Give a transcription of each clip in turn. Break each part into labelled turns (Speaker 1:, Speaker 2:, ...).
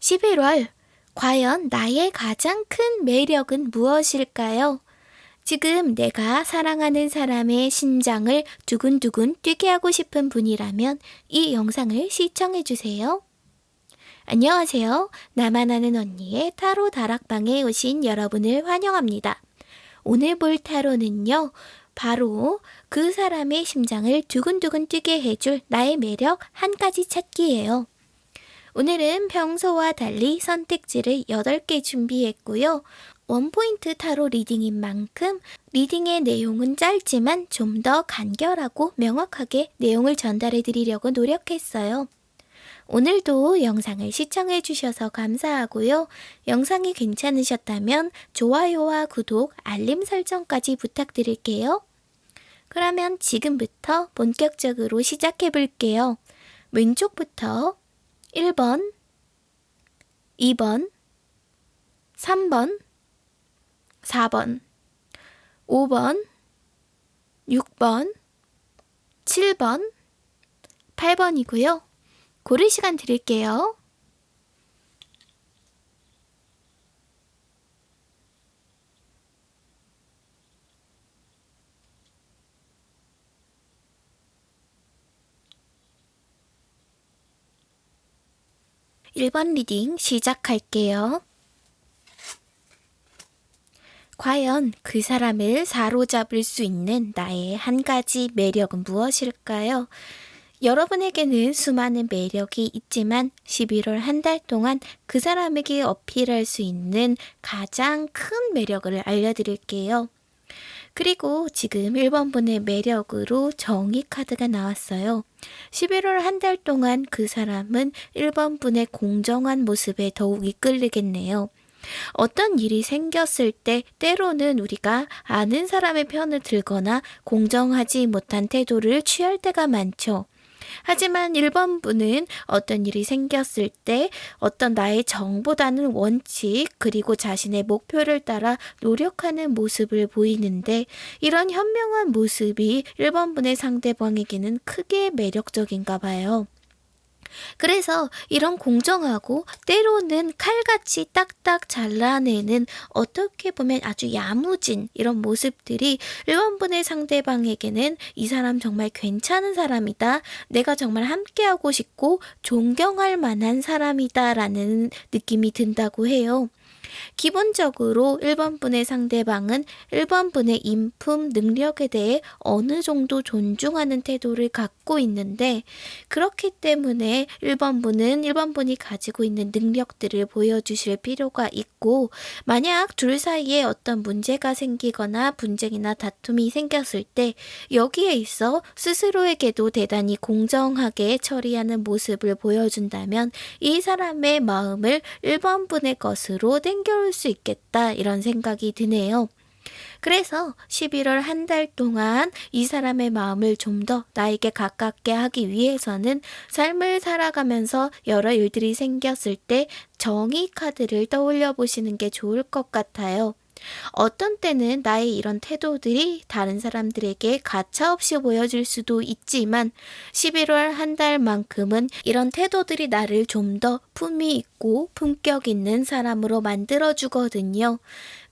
Speaker 1: 11월, 과연 나의 가장 큰 매력은 무엇일까요? 지금 내가 사랑하는 사람의 심장을 두근두근 뛰게 하고 싶은 분이라면 이 영상을 시청해주세요. 안녕하세요. 나만 아는 언니의 타로 다락방에 오신 여러분을 환영합니다. 오늘 볼 타로는요, 바로 그 사람의 심장을 두근두근 뛰게 해줄 나의 매력 한 가지 찾기예요. 오늘은 평소와 달리 선택지를 8개 준비했고요. 원포인트 타로 리딩인 만큼 리딩의 내용은 짧지만 좀 더 간결하고 명확하게 내용을 전달해 드리려고 노력했어요. 오늘도 영상을 시청해 주셔서 감사하고요. 영상이 괜찮으셨다면 좋아요와 구독, 알림 설정까지 부탁드릴게요. 그러면 지금부터 본격적으로 시작해 볼게요. 왼쪽부터 1번, 2번, 3번, 4번, 5번, 6번, 7번, 8번이고요. 고를 시간 드릴게요. 1번 리딩 시작할게요. 과연 그 사람을 사로잡을 수 있는 나의 한 가지 매력은 무엇일까요? 여러분에게는 수많은 매력이 있지만 11월 한 달 동안 그 사람에게 어필할 수 있는 가장 큰 매력을 알려드릴게요. 그리고 지금 1번 분의 매력으로 정의 카드가 나왔어요. 11월 한 달 동안 그 사람은 1번 분의 공정한 모습에 더욱 이끌리겠네요. 어떤 일이 생겼을 때 때로는 우리가 아는 사람의 편을 들거나 공정하지 못한 태도를 취할 때가 많죠. 하지만 1번 분은 어떤 일이 생겼을 때 어떤 나의 정보다는 원칙 그리고 자신의 목표를 따라 노력하는 모습을 보이는데 이런 현명한 모습이 1번 분의 상대방에게는 크게 매력적인가 봐요. 그래서 이런 공정하고 때로는 칼같이 딱딱 잘라내는 어떻게 보면 아주 야무진 이런 모습들이 1번분의 상대방에게는 이 사람 정말 괜찮은 사람이다. 내가 정말 함께하고 싶고 존경할 만한 사람이다. 라는 느낌이 든다고 해요. 기본적으로 1번 분의 상대방은 1번 분의 인품, 능력에 대해 어느 정도 존중하는 태도를 갖고 있는데 그렇기 때문에 1번 분은 1번 분이 가지고 있는 능력들을 보여주실 필요가 있고 만약 둘 사이에 어떤 문제가 생기거나 분쟁이나 다툼이 생겼을 때 여기에 있어 스스로에게도 대단히 공정하게 처리하는 모습을 보여준다면 이 사람의 마음을 1번 분의 것으로 땡겨올 수 있겠다 이런 생각이 드네요. 그래서 11월 한 달 동안 이 사람의 마음을 좀 더 나에게 가깝게 하기 위해서는 삶을 살아가면서 여러 일들이 생겼을 때 정의 카드를 떠올려 보시는 게 좋을 것 같아요. 어떤 때는 나의 이런 태도들이 다른 사람들에게 가차없이 보여질 수도 있지만 11월 한 달만큼은 이런 태도들이 나를 좀 더 품위 있고 품격 있는 사람으로 만들어 주거든요.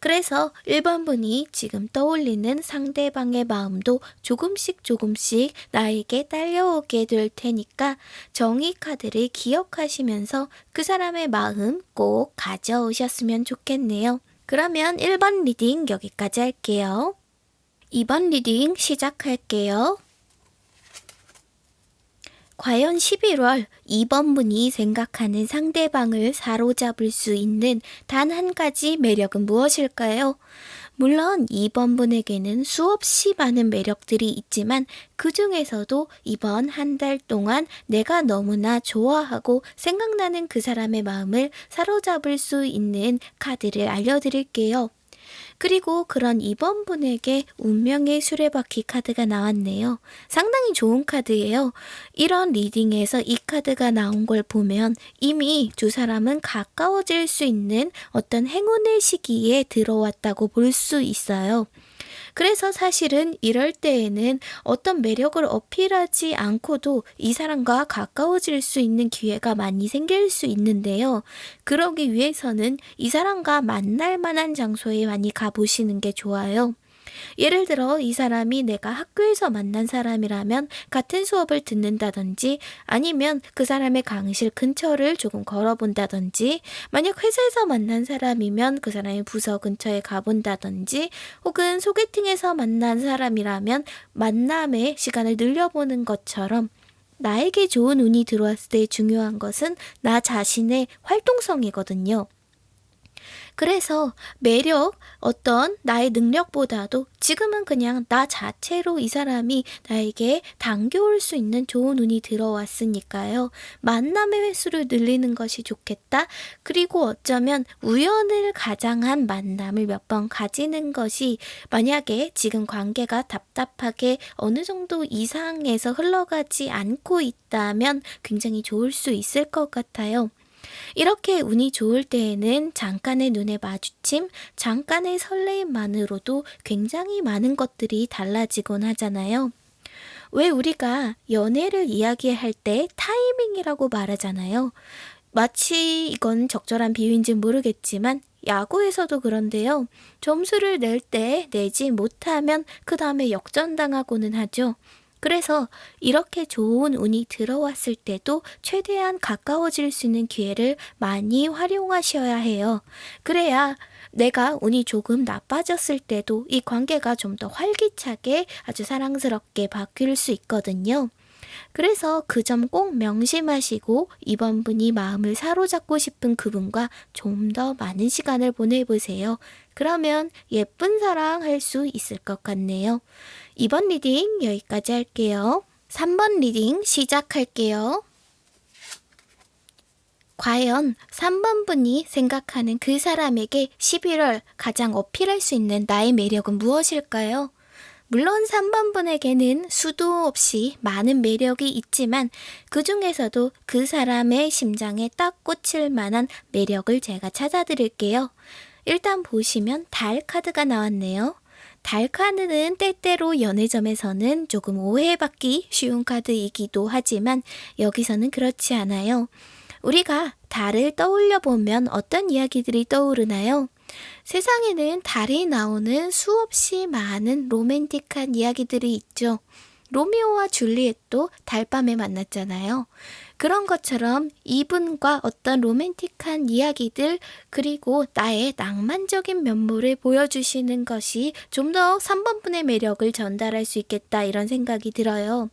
Speaker 1: 그래서 1번 분이 지금 떠올리는 상대방의 마음도 조금씩 조금씩 나에게 딸려오게 될 테니까 정의 카드를 기억하시면서 그 사람의 마음 꼭 가져오셨으면 좋겠네요. 그러면 1번 리딩 여기까지 할게요. 2번 리딩 시작할게요. 과연 11월 2번 분이 생각하는 상대방을 사로잡을 수 있는 단 한 가지 매력은 무엇일까요? 물론 2번 분에게는 수없이 많은 매력들이 있지만 그 중에서도 이번 한 달 동안 내가 너무나 좋아하고 생각나는 그 사람의 마음을 사로잡을 수 있는 카드를 알려드릴게요. 그리고 그런 2번 분에게 운명의 수레바퀴 카드가 나왔네요. 상당히 좋은 카드예요. 이런 리딩에서 이 카드가 나온 걸 보면 이미 두 사람은 가까워질 수 있는 어떤 행운의 시기에 들어왔다고 볼 수 있어요. 그래서 사실은 이럴 때에는 어떤 매력을 어필하지 않고도 이 사람과 가까워질 수 있는 기회가 많이 생길 수 있는데요. 그러기 위해서는 이 사람과 만날 만한 장소에 많이 가보시는 게 좋아요. 예를 들어 이 사람이 내가 학교에서 만난 사람이라면 같은 수업을 듣는다든지 아니면 그 사람의 강의실 근처를 조금 걸어본다든지 만약 회사에서 만난 사람이면 그 사람의 부서 근처에 가본다든지 혹은 소개팅에서 만난 사람이라면 만남의 시간을 늘려보는 것처럼 나에게 좋은 운이 들어왔을 때 중요한 것은 나 자신의 활동성이거든요. 그래서 매력, 어떤 나의 능력보다도 지금은 그냥 나 자체로 이 사람이 나에게 당겨올 수 있는 좋은 운이 들어왔으니까요. 만남의 횟수를 늘리는 것이 좋겠다. 그리고 어쩌면 우연을 가장한 만남을 몇 번 가지는 것이 만약에 지금 관계가 답답하게 어느 정도 이상에서 흘러가지 않고 있다면 굉장히 좋을 수 있을 것 같아요. 이렇게 운이 좋을 때에는 잠깐의 눈의 마주침, 잠깐의 설레임만으로도 굉장히 많은 것들이 달라지곤 하잖아요. 왜 우리가 연애를 이야기할 때 타이밍이라고 말하잖아요. 마치 이건 적절한 비유인지 모르겠지만 야구에서도 그런데요. 점수를 낼 때 내지 못하면 그 다음에 역전당하고는 하죠. 그래서 이렇게 좋은 운이 들어왔을 때도 최대한 가까워질 수 있는 기회를 많이 활용하셔야 해요. 그래야 내가 운이 조금 나빠졌을 때도 이 관계가 좀 더 활기차게 아주 사랑스럽게 바뀔 수 있거든요. 그래서 그 점 꼭 명심하시고 이번 분이 마음을 사로잡고 싶은 그분과 좀 더 많은 시간을 보내보세요. 그러면 예쁜 사랑 할 수 있을 것 같네요. 2번 리딩 여기까지 할게요. 3번 리딩 시작할게요. 과연 3번 분이 생각하는 그 사람에게 11월 가장 어필할 수 있는 나의 매력은 무엇일까요? 물론 3번 분에게는 수도 없이 많은 매력이 있지만 그 중에서도 그 사람의 심장에 딱 꽂힐 만한 매력을 제가 찾아드릴게요. 일단 보시면 달 카드가 나왔네요. 달 카드는 때때로 연애점에서는 조금 오해받기 쉬운 카드이기도 하지만 여기서는 그렇지 않아요. 우리가 달을 떠올려 보면 어떤 이야기들이 떠오르나요? 세상에는 달이 나오는 수없이 많은 로맨틱한 이야기들이 있죠. 로미오와 줄리엣도 달밤에 만났잖아요. 그런 것처럼 이분과 어떤 로맨틱한 이야기들 그리고 나의 낭만적인 면모를 보여주시는 것이 좀 더 3번분의 매력을 전달할 수 있겠다 이런 생각이 들어요.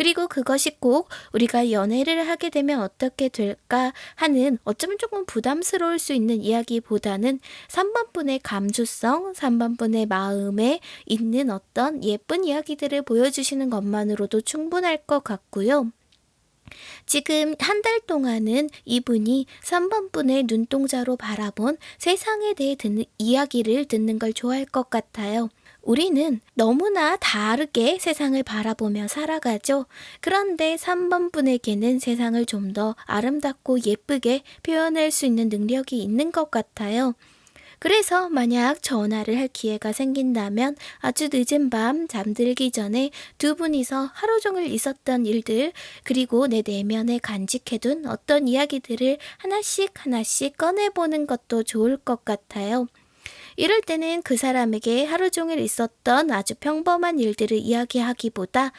Speaker 1: 그리고 그것이 꼭 우리가 연애를 하게 되면 어떻게 될까 하는 어쩌면 조금 부담스러울 수 있는 이야기보다는 3번 분의 감수성, 3번 분의 마음에 있는 어떤 예쁜 이야기들을 보여주시는 것만으로도 충분할 것 같고요. 지금 한 달 동안은 이분이 3번 분의 눈동자로 바라본 세상에 대해 듣는 이야기를 듣는 걸 좋아할 것 같아요. 우리는 너무나 다르게 세상을 바라보며 살아가죠. 그런데 3번 분에게는 세상을 좀 더 아름답고 예쁘게 표현할 수 있는 능력이 있는 것 같아요. 그래서 만약 전화를 할 기회가 생긴다면 아주 늦은 밤 잠들기 전에 두 분이서 하루 종일 있었던 일들 그리고 내 내면에 간직해둔 어떤 이야기들을 하나씩 하나씩 꺼내보는 것도 좋을 것 같아요. 이럴 때는 그 사람에게 하루 종일 있었던 아주 평범한 일들을 이야기하기보다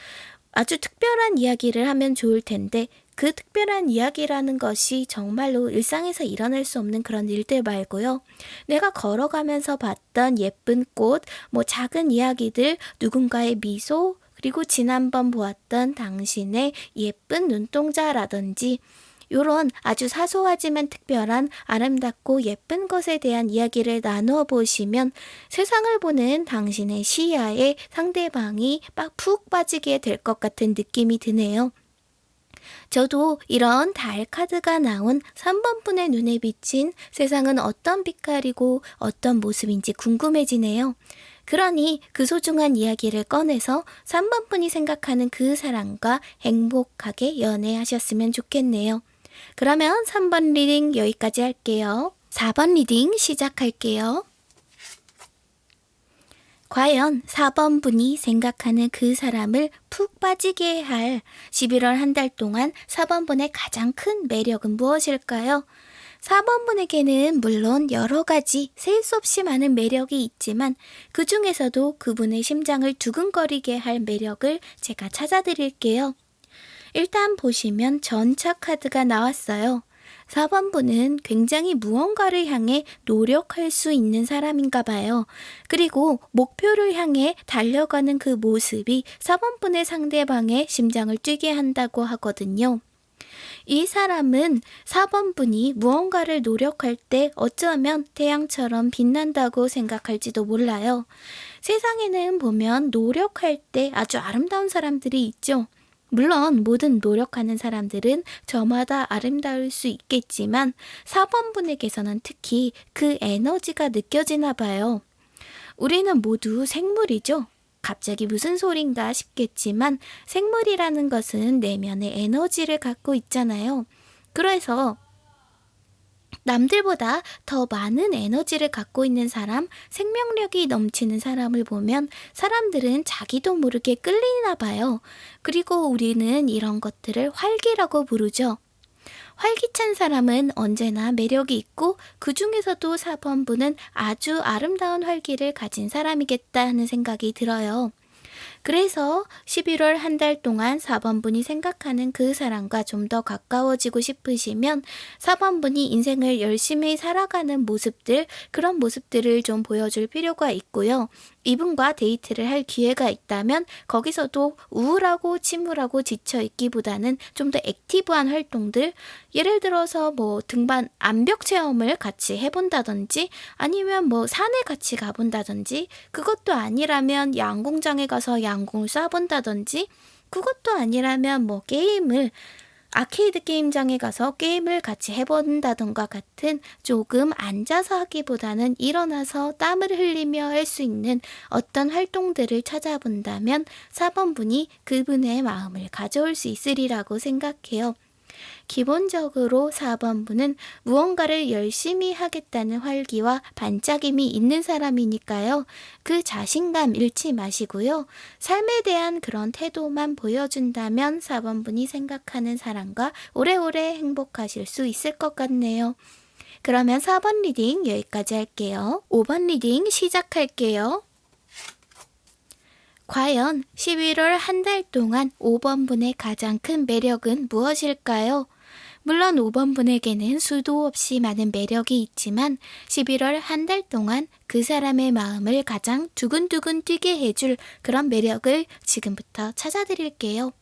Speaker 1: 아주 특별한 이야기를 하면 좋을 텐데 그 특별한 이야기라는 것이 정말로 일상에서 일어날 수 없는 그런 일들 말고요. 내가 걸어가면서 봤던 예쁜 꽃, 뭐 작은 이야기들, 누군가의 미소, 그리고 지난번 보았던 당신의 예쁜 눈동자라든지 이런 아주 사소하지만 특별한 아름답고 예쁜 것에 대한 이야기를 나누어 보시면 세상을 보는 당신의 시야에 상대방이 푹 빠지게 될 것 같은 느낌이 드네요. 저도 이런 달 카드가 나온 3번 분의 눈에 비친 세상은 어떤 빛깔이고 어떤 모습인지 궁금해지네요. 그러니 그 소중한 이야기를 꺼내서 3번 분이 생각하는 그 사람과 행복하게 연애하셨으면 좋겠네요. 그러면 3번 리딩 여기까지 할게요. 4번 리딩 시작할게요. 과연 4번 분이 생각하는 그 사람을 푹 빠지게 할 11월 한 달 동안 4번 분의 가장 큰 매력은 무엇일까요? 4번 분에게는 물론 여러 가지 셀 수 없이 많은 매력이 있지만 그 중에서도 그분의 심장을 두근거리게 할 매력을 제가 찾아드릴게요. 일단 보시면 전차 카드가 나왔어요. 4번 분은 굉장히 무언가를 향해 노력할 수 있는 사람인가 봐요. 그리고 목표를 향해 달려가는 그 모습이 4번 분의 상대방의 심장을 뛰게 한다고 하거든요. 이 사람은 4번 분이 무언가를 노력할 때 어쩌면 태양처럼 빛난다고 생각할지도 몰라요. 세상에는 보면 노력할 때 아주 아름다운 사람들이 있죠. 물론 모든 노력하는 사람들은 저마다 아름다울 수 있겠지만 4번 분에게서는 특히 그 에너지가 느껴지나 봐요. 우리는 모두 생물이죠. 갑자기 무슨 소린가 싶겠지만 생물이라는 것은 내면의 에너지를 갖고 있잖아요. 그래서 남들보다 더 많은 에너지를 갖고 있는 사람, 생명력이 넘치는 사람을 보면 사람들은 자기도 모르게 끌리나 봐요. 그리고 우리는 이런 것들을 활기라고 부르죠. 활기찬 사람은 언제나 매력이 있고 그 중에서도 4번부는 아주 아름다운 활기를 가진 사람이겠다 하는 생각이 들어요. 그래서 11월 한 달 동안 4번분이 생각하는 그 사람과 좀 더 가까워지고 싶으시면 4번분이 인생을 열심히 살아가는 모습들, 그런 모습들을 좀 보여줄 필요가 있고요. 이분과 데이트를 할 기회가 있다면 거기서도 우울하고 침울하고 지쳐 있기보다는 좀 더 액티브한 활동들, 예를 들어서 뭐 등반 암벽 체험을 같이 해본다든지 아니면 뭐 산에 같이 가본다든지 그것도 아니라면 양궁장에 가서 양궁을 쏴본다든지 그것도 아니라면 뭐 게임을 아케이드 게임장에 가서 게임을 같이 해본다던가 같은 조금 앉아서 하기보다는 일어나서 땀을 흘리며 할 수 있는 어떤 활동들을 찾아본다면 4번 분이 그분의 마음을 가져올 수 있으리라고 생각해요. 기본적으로 4번분은 무언가를 열심히 하겠다는 활기와 반짝임이 있는 사람이니까요. 그 자신감 잃지 마시고요. 삶에 대한 그런 태도만 보여준다면 4번분이 생각하는 사람과 오래오래 행복하실 수 있을 것 같네요. 그러면 4번 리딩 여기까지 할게요. 5번 리딩 시작할게요. 과연 11월 한 달 동안 5번분의 가장 큰 매력은 무엇일까요? 물론 5번 분에게는 수도 없이 많은 매력이 있지만 11월 한 달 동안 그 사람의 마음을 가장 두근두근 뛰게 해줄 그런 매력을 지금부터 찾아드릴게요.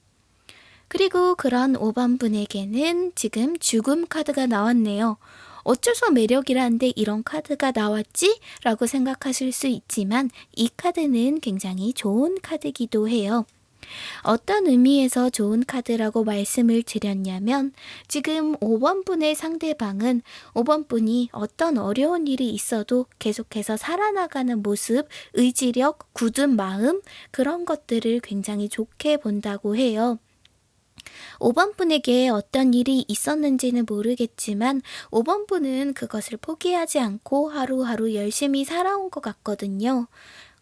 Speaker 1: 그리고 그런 5번 분에게는 지금 죽음 카드가 나왔네요. 어째서 매력이라는데 이런 카드가 나왔지? 라고 생각하실 수 있지만 이 카드는 굉장히 좋은 카드기도 해요. 어떤 의미에서 좋은 카드라고 말씀을 드렸냐면 지금 5번 분의 상대방은 5번 분이 어떤 어려운 일이 있어도 계속해서 살아나가는 모습, 의지력, 굳은 마음 그런 것들을 굉장히 좋게 본다고 해요. 5번 분에게 어떤 일이 있었는지는 모르겠지만 5번 분은 그것을 포기하지 않고 하루하루 열심히 살아온 것 같거든요.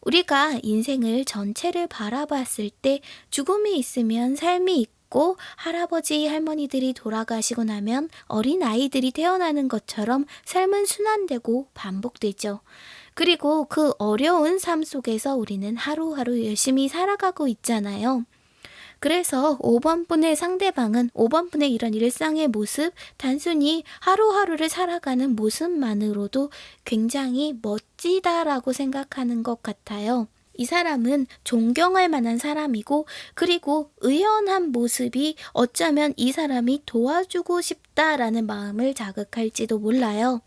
Speaker 1: 우리가 인생을 전체를 바라봤을 때 죽음이 있으면 삶이 있고 할아버지 할머니들이 돌아가시고 나면 어린 아이들이 태어나는 것처럼 삶은 순환되고 반복되죠. 그리고 그 어려운 삶 속에서 우리는 하루하루 열심히 살아가고 있잖아요. 그래서 5번 분의 상대방은 5번 분의 이런 일상의 모습, 단순히 하루하루를 살아가는 모습만으로도 굉장히 멋지다라고 생각하는 것 같아요. 이 사람은 존경할 만한 사람이고, 그리고 의연한 모습이 어쩌면 이 사람이 도와주고 싶다라는 마음을 자극할지도 몰라요.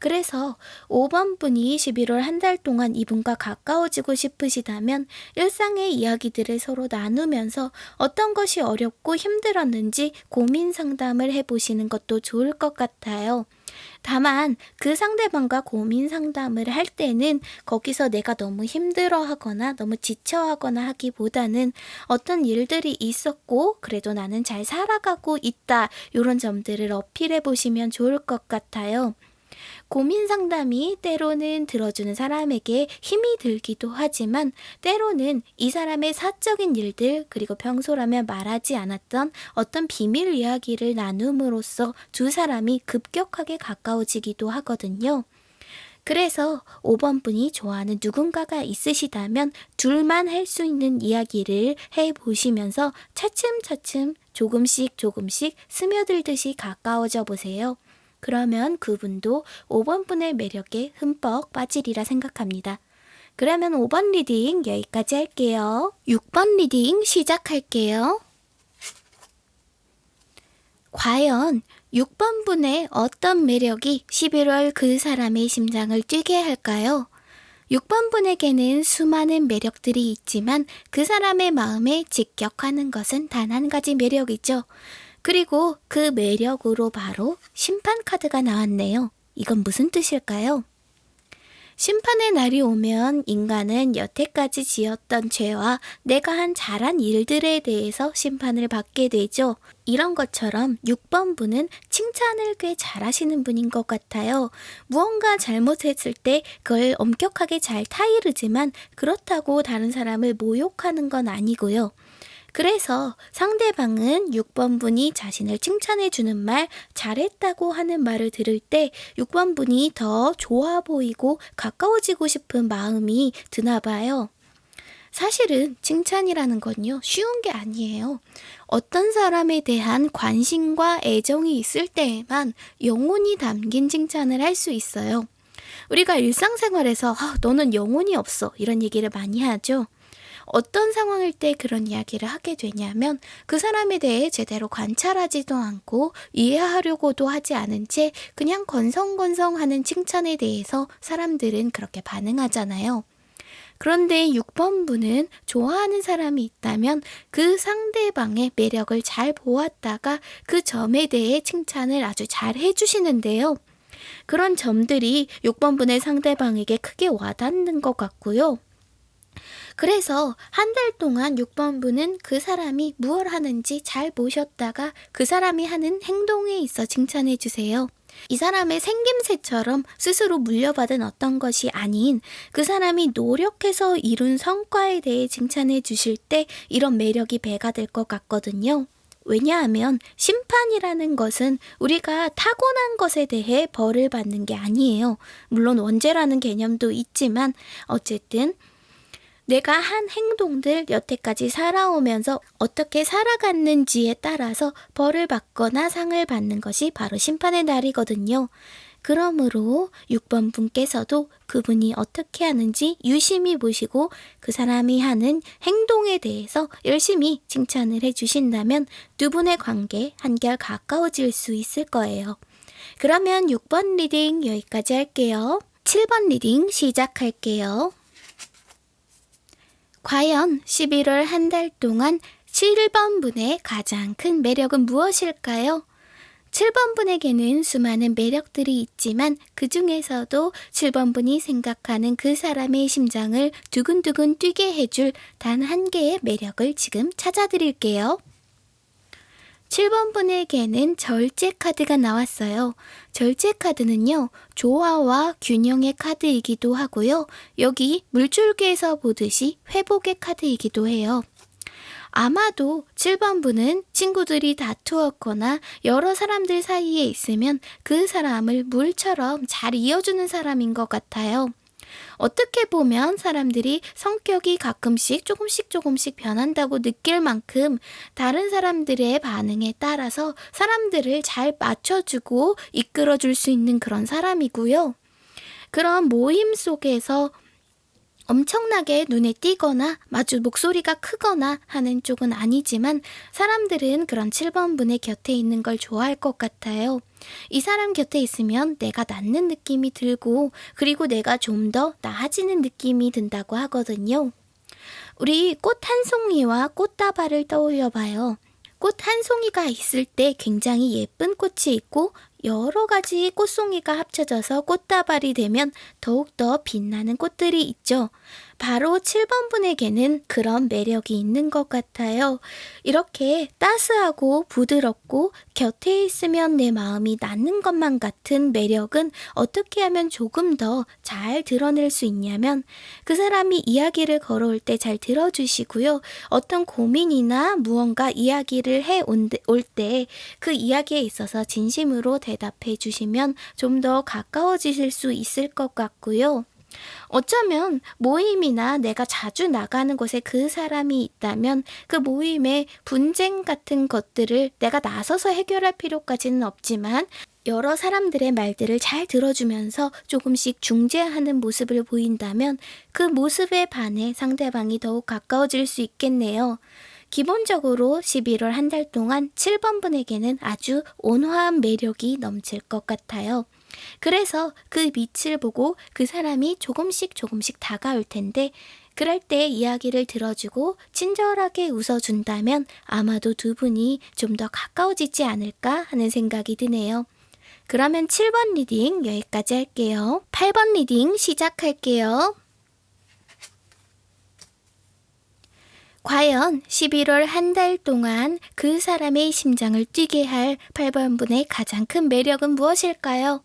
Speaker 1: 그래서 5번 분이 11월 한 달 동안 이분과 가까워지고 싶으시다면 일상의 이야기들을 서로 나누면서 어떤 것이 어렵고 힘들었는지 고민 상담을 해보시는 것도 좋을 것 같아요. 다만 그 상대방과 고민 상담을 할 때는 거기서 내가 너무 힘들어 하거나 너무 지쳐 하거나 하기보다는 어떤 일들이 있었고 그래도 나는 잘 살아가고 있다 이런 점들을 어필해 보시면 좋을 것 같아요. 고민 상담이 때로는 들어주는 사람에게 힘이 들기도 하지만 때로는 이 사람의 사적인 일들 그리고 평소라면 말하지 않았던 어떤 비밀 이야기를 나눔으로써 두 사람이 급격하게 가까워지기도 하거든요. 그래서 5번 분이 좋아하는 누군가가 있으시다면 둘만 할 수 있는 이야기를 해 보시면서 차츰차츰 조금씩 조금씩 스며들듯이 가까워져 보세요. 그러면 그분도 5번 분의 매력에 흠뻑 빠지리라 생각합니다. 그러면 5번 리딩 여기까지 할게요. 6번 리딩 시작할게요. 과연 6번 분의 어떤 매력이 11월 그 사람의 심장을 뛰게 할까요? 6번 분에게는 수많은 매력들이 있지만 그 사람의 마음에 직격하는 것은 단 한 가지 매력이죠. 그리고 그 매력으로 바로 심판 카드가 나왔네요. 이건 무슨 뜻일까요? 심판의 날이 오면 인간은 여태까지 지었던 죄와 내가 한 잘한 일들에 대해서 심판을 받게 되죠. 이런 것처럼 6번 분은 칭찬을 꽤 잘하시는 분인 것 같아요. 무언가 잘못했을 때 그걸 엄격하게 잘 타이르지만 그렇다고 다른 사람을 모욕하는 건 아니고요. 그래서 상대방은 6번 분이 자신을 칭찬해 주는 말, 잘했다고 하는 말을 들을 때 6번 분이 더 좋아 보이고 가까워지고 싶은 마음이 드나 봐요. 사실은 칭찬이라는 건요, 쉬운 게 아니에요. 어떤 사람에 대한 관심과 애정이 있을 때에만 영혼이 담긴 칭찬을 할 수 있어요. 우리가 일상생활에서 아, 너는 영혼이 없어 이런 얘기를 많이 하죠. 어떤 상황일 때 그런 이야기를 하게 되냐면 그 사람에 대해 제대로 관찰하지도 않고 이해하려고도 하지 않은 채 그냥 건성건성 하는 칭찬에 대해서 사람들은 그렇게 반응하잖아요. 그런데 6번 분은 좋아하는 사람이 있다면 그 상대방의 매력을 잘 보았다가 그 점에 대해 칭찬을 아주 잘 해주시는데요. 그런 점들이 6번 분의 상대방에게 크게 와닿는 것 같고요. 그래서 한 달 동안 6번부는 그 사람이 무얼 하는지 잘 보셨다가 그 사람이 하는 행동에 있어 칭찬해 주세요. 이 사람의 생김새처럼 스스로 물려받은 어떤 것이 아닌 그 사람이 노력해서 이룬 성과에 대해 칭찬해 주실 때 이런 매력이 배가 될 것 같거든요. 왜냐하면 심판이라는 것은 우리가 타고난 것에 대해 벌을 받는 게 아니에요. 물론 원죄라는 개념도 있지만 어쨌든 내가 한 행동들 여태까지 살아오면서 어떻게 살아갔는지에 따라서 벌을 받거나 상을 받는 것이 바로 심판의 날이거든요. 그러므로 6번 분께서도 그분이 어떻게 하는지 유심히 보시고 그 사람이 하는 행동에 대해서 열심히 칭찬을 해주신다면 두 분의 관계 한결 가까워질 수 있을 거예요. 그러면 6번 리딩 여기까지 할게요. 7번 리딩 시작할게요. 과연 11월 한 달 동안 7번 분의 가장 큰 매력은 무엇일까요? 7번 분에게는 수많은 매력들이 있지만 그 중에서도 7번 분이 생각하는 그 사람의 심장을 두근두근 뛰게 해줄 단 한 개의 매력을 지금 찾아드릴게요. 7번 분에게는 절제 카드가 나왔어요. 절제 카드는요, 조화와 균형의 카드이기도 하고요. 여기 물줄기에서 보듯이 회복의 카드이기도 해요. 아마도 7번 분은 친구들이 다투었거나 여러 사람들 사이에 있으면 그 사람을 물처럼 잘 이어주는 사람인 것 같아요. 어떻게 보면 사람들이 성격이 가끔씩 조금씩 조금씩 변한다고 느낄 만큼 다른 사람들의 반응에 따라서 사람들을 잘 맞춰주고 이끌어 줄 수 있는 그런 사람이고요. 그런 모임 속에서 엄청나게 눈에 띄거나 마주 목소리가 크거나 하는 쪽은 아니지만 사람들은 그런 7번 분의 곁에 있는 걸 좋아할 것 같아요. 이 사람 곁에 있으면 내가 낫는 느낌이 들고 그리고 내가 좀 더 나아지는 느낌이 든다고 하거든요. 우리 꽃 한 송이와 꽃다발을 떠올려 봐요. 꽃 한 송이가 있을 때 굉장히 예쁜 꽃이 있고 여러 가지 꽃송이가 합쳐져서 꽃다발이 되면 더욱더 빛나는 꽃들이 있죠. 바로 7번 분에게는 그런 매력이 있는 것 같아요. 이렇게 따스하고 부드럽고 곁에 있으면 내 마음이 낫는 것만 같은 매력은 어떻게 하면 조금 더 잘 드러낼 수 있냐면 그 사람이 이야기를 걸어올 때 잘 들어주시고요. 어떤 고민이나 무언가 이야기를 해 올 때 그 이야기에 있어서 진심으로 대답해 주시면 좀 더 가까워지실 수 있을 것 같고요. 어쩌면 모임이나 내가 자주 나가는 곳에 그 사람이 있다면 그 모임의 분쟁 같은 것들을 내가 나서서 해결할 필요까지는 없지만 여러 사람들의 말들을 잘 들어주면서 조금씩 중재하는 모습을 보인다면 그 모습에 반해 상대방이 더욱 가까워질 수 있겠네요. 기본적으로 11월 한 달 동안 7번 분에게는 아주 온화한 매력이 넘칠 것 같아요. 그래서 그 빛을 보고 그 사람이 조금씩 조금씩 다가올 텐데 그럴 때 이야기를 들어주고 친절하게 웃어준다면 아마도 두 분이 좀 더 가까워지지 않을까 하는 생각이 드네요. 그러면 7번 리딩 여기까지 할게요. 8번 리딩 시작할게요. 과연 11월 한 달 동안 그 사람의 심장을 뛰게 할 8번 분의 가장 큰 매력은 무엇일까요?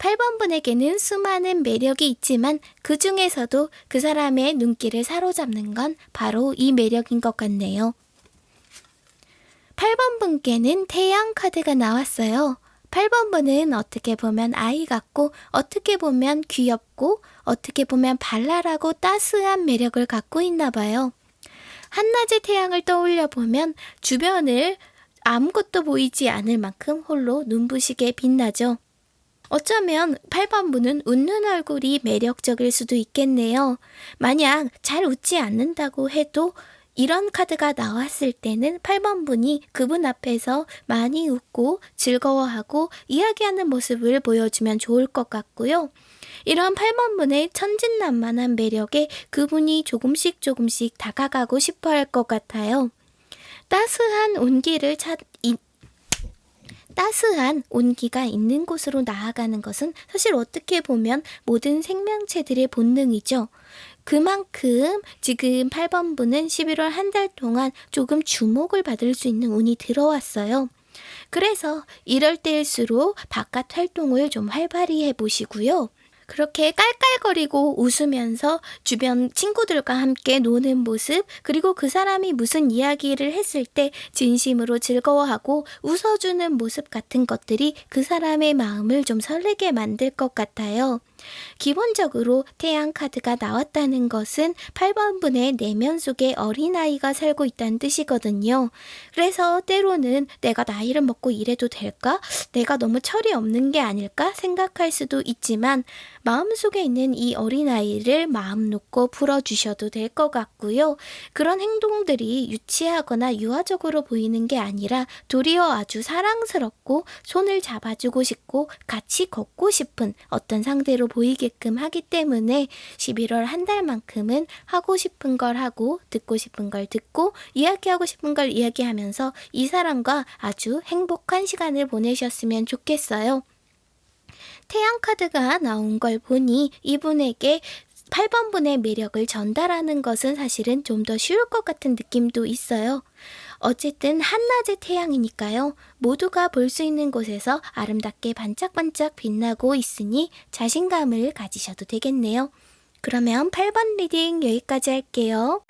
Speaker 1: 8번 분에게는 수많은 매력이 있지만 그 중에서도 그 사람의 눈길을 사로잡는 건 바로 이 매력인 것 같네요. 8번 분께는 태양 카드가 나왔어요. 8번 분은 어떻게 보면 아이 같고 어떻게 보면 귀엽고 어떻게 보면 발랄하고 따스한 매력을 갖고 있나 봐요. 한낮의 태양을 떠올려 보면 주변을 아무것도 보이지 않을 만큼 홀로 눈부시게 빛나죠. 어쩌면 8번 분은 웃는 얼굴이 매력적일 수도 있겠네요. 만약 잘 웃지 않는다고 해도 이런 카드가 나왔을 때는 8번 분이 그분 앞에서 많이 웃고 즐거워하고 이야기하는 모습을 보여주면 좋을 것 같고요. 이런 8번 분의 천진난만한 매력에 그분이 조금씩 조금씩 다가가고 싶어 할 것 같아요. 따스한 온기를 찾, 이, 따스한 온기가 있는 곳으로 나아가는 것은 사실 어떻게 보면 모든 생명체들의 본능이죠. 그만큼 지금 8번 분은 11월 한 달 동안 조금 주목을 받을 수 있는 운이 들어왔어요. 그래서 이럴 때일수록 바깥 활동을 좀 활발히 해보시고요. 그렇게 깔깔거리고 웃으면서 주변 친구들과 함께 노는 모습, 그리고 그 사람이 무슨 이야기를 했을 때 진심으로 즐거워하고 웃어주는 모습 같은 것들이 그 사람의 마음을 좀 설레게 만들 것 같아요. 기본적으로 태양 카드가 나왔다는 것은 8번 분의 내면 속에 어린아이가 살고 있다는 뜻이거든요. 그래서 때로는 내가 나이를 먹고 이래도 될까? 내가 너무 철이 없는 게 아닐까? 생각할 수도 있지만 마음속에 있는 이 어린아이를 마음 놓고 풀어주셔도 될 것 같고요. 그런 행동들이 유치하거나 유아적으로 보이는 게 아니라 도리어 아주 사랑스럽고 손을 잡아주고 싶고 같이 걷고 싶은 어떤 상대로 보이게끔 하기 때문에 11월 한 달만큼은 하고 싶은 걸 하고 듣고 싶은 걸 듣고 이야기하고 싶은 걸 이야기하면서 이 사람과 아주 행복한 시간을 보내셨으면 좋겠어요. 태양 카드가 나온 걸 보니 이분에게 8번 분의 매력을 전달하는 것은 사실은 좀 더 쉬울 것 같은 느낌도 있어요. 어쨌든 한낮의 태양이니까요. 모두가 볼 수 있는 곳에서 아름답게 반짝반짝 빛나고 있으니 자신감을 가지셔도 되겠네요. 그러면 8번 리딩 여기까지 할게요.